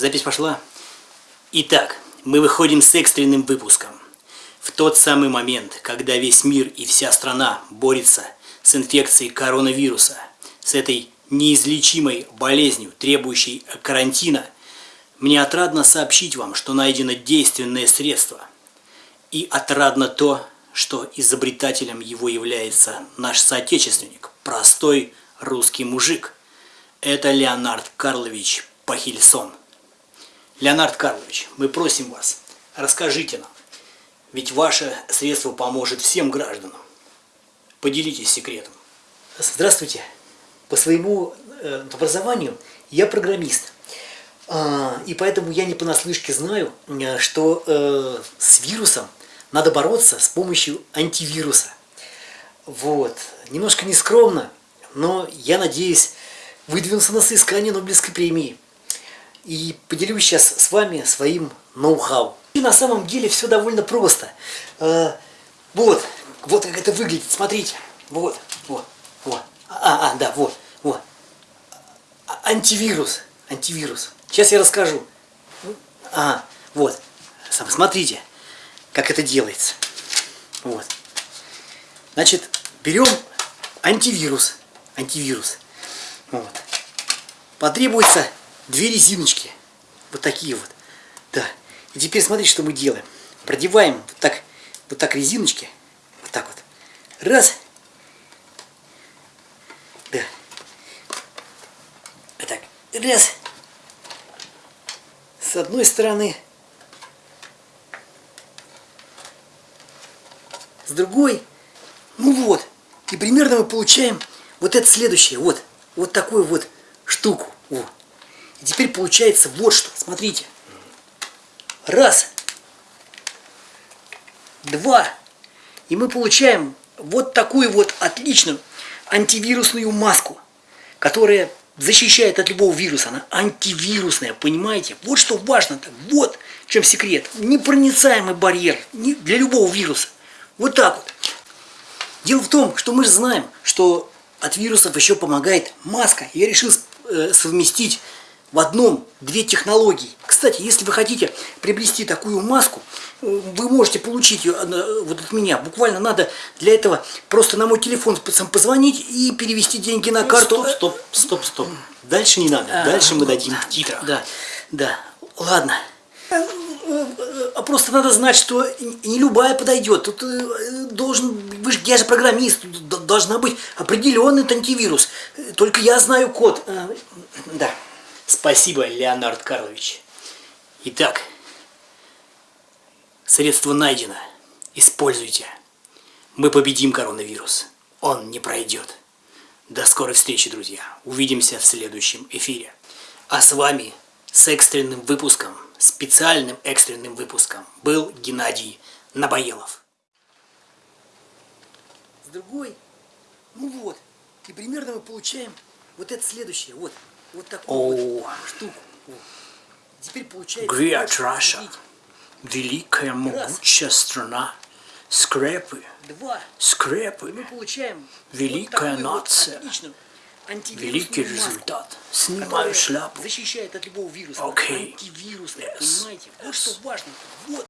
Запись пошла. Итак, мы выходим с экстренным выпуском. В тот самый момент, когда весь мир и вся страна борется с инфекцией коронавируса, с этой неизлечимой болезнью, требующей карантина, мне отрадно сообщить вам, что найдено действенное средство. И отрадно то, что изобретателем его является наш соотечественник, простой русский мужик. Это Леонард Карлович Пахильсон. Леонард Карлович, мы просим вас, расскажите нам, ведь ваше средство поможет всем гражданам. Поделитесь секретом. Здравствуйте. По своему э, образованию я программист. А, и поэтому я не понаслышке знаю, э, что э, с вирусом надо бороться с помощью антивируса. Вот. Немножко нескромно, но я надеюсь выдвинуться на соискание Нобелевской премии и поделюсь сейчас с вами своим ноу-хау. И на самом деле все довольно просто. Э, вот, вот как это выглядит, смотрите. Вот, вот, вот. А, а, да, вот, вот. А, антивирус, антивирус. Сейчас я расскажу. А, вот. Смотрите, как это делается. Вот. Значит, берем антивирус. Антивирус. Вот. Потребуется две резиночки. Вот такие вот. Да. И теперь смотрите, что мы делаем. Продеваем вот так, вот так резиночки. Вот так вот. Раз. Да. Вот так. Раз. С одной стороны. С другой. Ну вот. И примерно мы получаем вот это следующее. Вот. Вот такую вот штуку. Вот. И теперь получается вот что. Смотрите. Раз. Два. И мы получаем вот такую вот отличную антивирусную маску, которая защищает от любого вируса. Она антивирусная, понимаете? Вот что важно. -то. Вот в чем секрет. Непроницаемый барьер для любого вируса. Вот так вот. Дело в том, что мы же знаем, что от вирусов еще помогает маска. Я решил э, совместить в одном две технологии. Кстати, если вы хотите приобрести такую маску, э, вы можете получить ее э, вот от меня. Буквально надо для этого просто на мой телефон позвонить и перевести деньги на карту. Стоп, стоп, стоп, стоп. Дальше не надо. А, Дальше мы дадим в титрах. Да, да. Ладно. А просто надо знать, что не любая подойдет. Тут должен, вы же, я же программист, должна быть определенный антивирус. Только я знаю код. Да. Спасибо, Леонард Карлович. Итак, средство найдено. Используйте. Мы победим коронавирус. Он не пройдет. До скорой встречи, друзья. Увидимся в следующем эфире. А с вами с экстренным выпуском, специальным экстренным выпуском был Геннадий Набоелов. С другой, ну вот, и примерно мы получаем вот это следующее, вот вот такую вот штуку. Теперь получается... Great Russia. Великая, могучая страна. Скрепы. Два. Скрепы. И мы получаем Великая вот нация. Вот Великий результат. Снимаю шляпу. Защищает от любого вируса. Okay. Антивирусная, yes. понимаете? Вот yes. что важно. Вот.